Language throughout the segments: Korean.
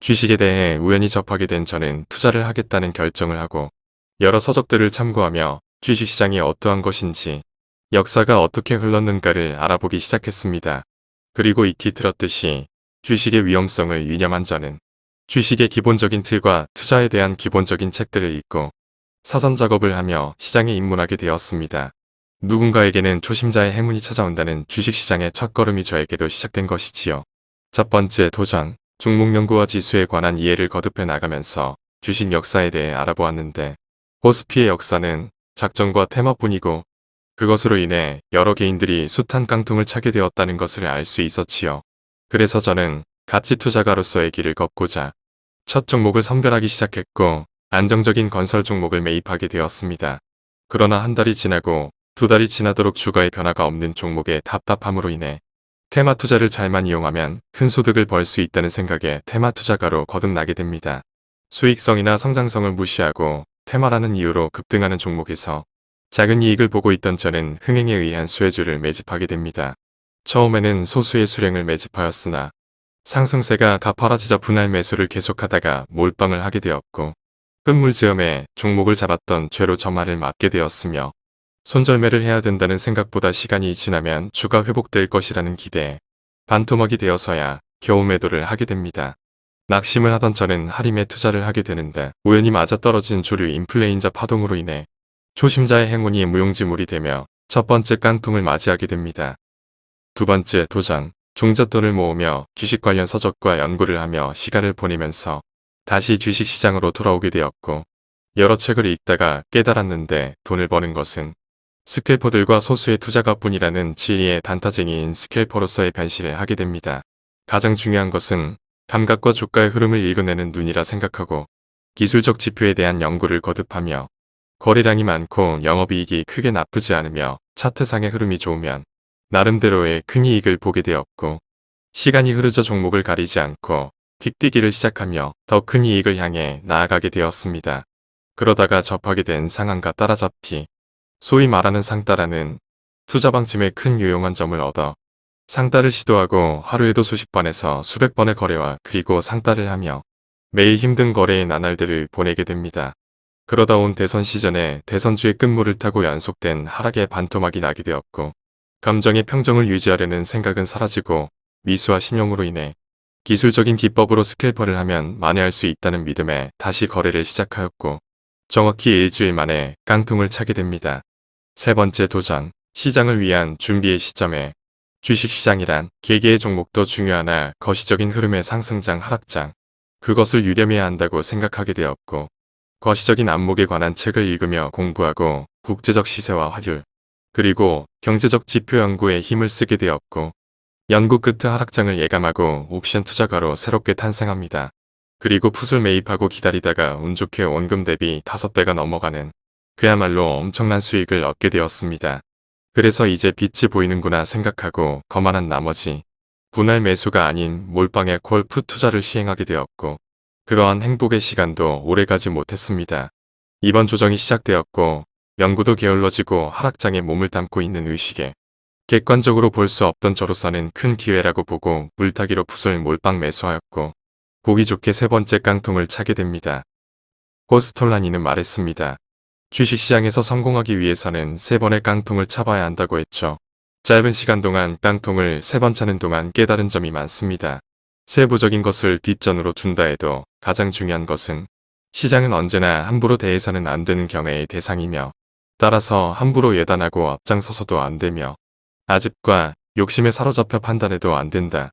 주식에 대해 우연히 접하게 된 저는 투자를 하겠다는 결정을 하고 여러 서적들을 참고하며 주식시장이 어떠한 것인지 역사가 어떻게 흘렀는가를 알아보기 시작했습니다. 그리고 익히 들었듯이 주식의 위험성을 유념한 저는 주식의 기본적인 틀과 투자에 대한 기본적인 책들을 읽고 사전 작업을 하며 시장에 입문하게 되었습니다. 누군가에게는 초심자의 행운이 찾아온다는 주식시장의 첫걸음이 저에게도 시작된 것이지요. 첫 번째 도전, 종목 연구와 지수에 관한 이해를 거듭해 나가면서 주식 역사에 대해 알아보았는데 코스피의 역사는 작전과 테마뿐이고 그것으로 인해 여러 개인들이 숱한 깡통을 차게 되었다는 것을 알 수 있었지요. 그래서 저는 가치 투자가로서의 길을 걷고자 첫 종목을 선별하기 시작했고 안정적인 건설 종목을 매입하게 되었습니다. 그러나 한 달이 지나고 두 달이 지나도록 주가의 변화가 없는 종목의 답답함으로 인해 테마 투자를 잘만 이용하면 큰 소득을 벌 수 있다는 생각에 테마 투자가로 거듭나게 됩니다. 수익성이나 성장성을 무시하고 테마라는 이유로 급등하는 종목에서 작은 이익을 보고 있던 저는 흥행에 의한 수혜주를 매집하게 됩니다. 처음에는 소수의 수량을 매집하였으나 상승세가 가파라지자 분할 매수를 계속하다가 몰빵을 하게 되었고 끝물지음에 종목을 잡았던 죄로 저말을 맞게 되었으며 손절매를 해야 된다는 생각보다 시간이 지나면 주가 회복될 것이라는 기대에 반토막이 되어서야 겨우 매도를 하게 됩니다. 낙심을 하던 저는 할인에 투자를 하게 되는데 우연히 맞아떨어진 주류 인플레인자 파동으로 인해 초심자의 행운이 무용지물이 되며 첫 번째 깡통을 맞이하게 됩니다. 두 번째 도전, 종잣돈을 모으며 주식 관련 서적과 연구를 하며 시간을 보내면서 다시 주식시장으로 돌아오게 되었고 여러 책을 읽다가 깨달았는데 돈을 버는 것은 스캘퍼들과 소수의 투자가뿐이라는 진리의 단타쟁이인 스캘퍼로서의 변신을 하게 됩니다. 가장 중요한 것은 감각과 주가의 흐름을 읽어내는 눈이라 생각하고 기술적 지표에 대한 연구를 거듭하며 거래량이 많고 영업이익이 크게 나쁘지 않으며 차트상의 흐름이 좋으면 나름대로의 큰 이익을 보게 되었고 시간이 흐르자 종목을 가리지 않고 틱뛰기를 시작하며 더 큰 이익을 향해 나아가게 되었습니다. 그러다가 접하게 된 상한가 따라잡기 소위 말하는 상따라는 투자 방침에 큰 유용한 점을 얻어 상따를 시도하고 하루에도 수십 번에서 수백 번의 거래와 그리고 상따를 하며 매일 힘든 거래의 나날들을 보내게 됩니다. 그러다 온 대선 시전에 대선주의 끝물을 타고 연속된 하락의 반토막이 나게 되었고 감정의 평정을 유지하려는 생각은 사라지고 미수와 신용으로 인해 기술적인 기법으로 스캘퍼를 하면 만회할 수 있다는 믿음에 다시 거래를 시작하였고 정확히 일주일 만에 깡통을 차게 됩니다. 세 번째 도전, 시장을 위한 준비의 시점에 주식시장이란 개개의 종목도 중요하나 거시적인 흐름의 상승장 하락장, 그것을 유념해야 한다고 생각하게 되었고 거시적인 안목에 관한 책을 읽으며 공부하고 국제적 시세와 화율, 그리고 경제적 지표 연구에 힘을 쓰게 되었고 연구 끝에 하락장을 예감하고 옵션 투자가로 새롭게 탄생합니다. 그리고 풋을 매입하고 기다리다가 운 좋게 원금 대비 5배가 넘어가는 그야말로 엄청난 수익을 얻게 되었습니다. 그래서 이제 빛이 보이는구나 생각하고 거만한 나머지 분할 매수가 아닌 몰빵의 콜프 투자를 시행하게 되었고 그러한 행복의 시간도 오래가지 못했습니다. 이번 조정이 시작되었고 연구도 게을러지고 하락장에 몸을 담고 있는 의식에 객관적으로 볼 수 없던 저로서는 큰 기회라고 보고 물타기로 풋을 몰빵 매수하였고 보기 좋게 세 번째 깡통을 차게 됩니다. 호스톨라니는 말했습니다. 주식시장에서 성공하기 위해서는 세 번의 깡통을 차봐야 한다고 했죠. 짧은 시간 동안 깡통을 세 번 차는 동안 깨달은 점이 많습니다. 세부적인 것을 뒷전으로 둔다 해도 가장 중요한 것은 시장은 언제나 함부로 대해서는 안 되는 경애의 대상이며 따라서 함부로 예단하고 앞장서서도 안 되며 아집과 욕심에 사로잡혀 판단해도 안 된다.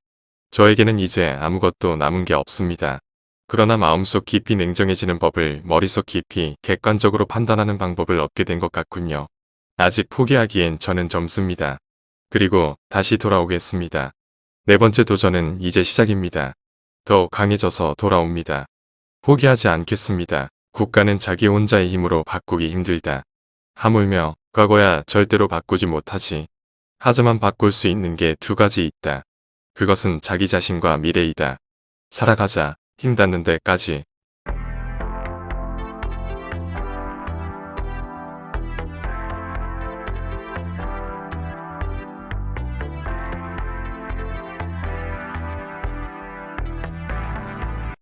저에게는 이제 아무것도 남은 게 없습니다. 그러나 마음속 깊이 냉정해지는 법을 머릿속 깊이 객관적으로 판단하는 방법을 얻게 된 것 같군요. 아직 포기하기엔 저는 젊습니다. 그리고 다시 돌아오겠습니다. 네 번째 도전은 이제 시작입니다. 더 강해져서 돌아옵니다. 포기하지 않겠습니다. 국가는 자기 혼자의 힘으로 바꾸기 힘들다. 하물며 과거야 절대로 바꾸지 못하지. 하지만 바꿀 수 있는 게 두 가지 있다. 그것은 자기 자신과 미래이다. 살아가자. 힘 닿는 데까지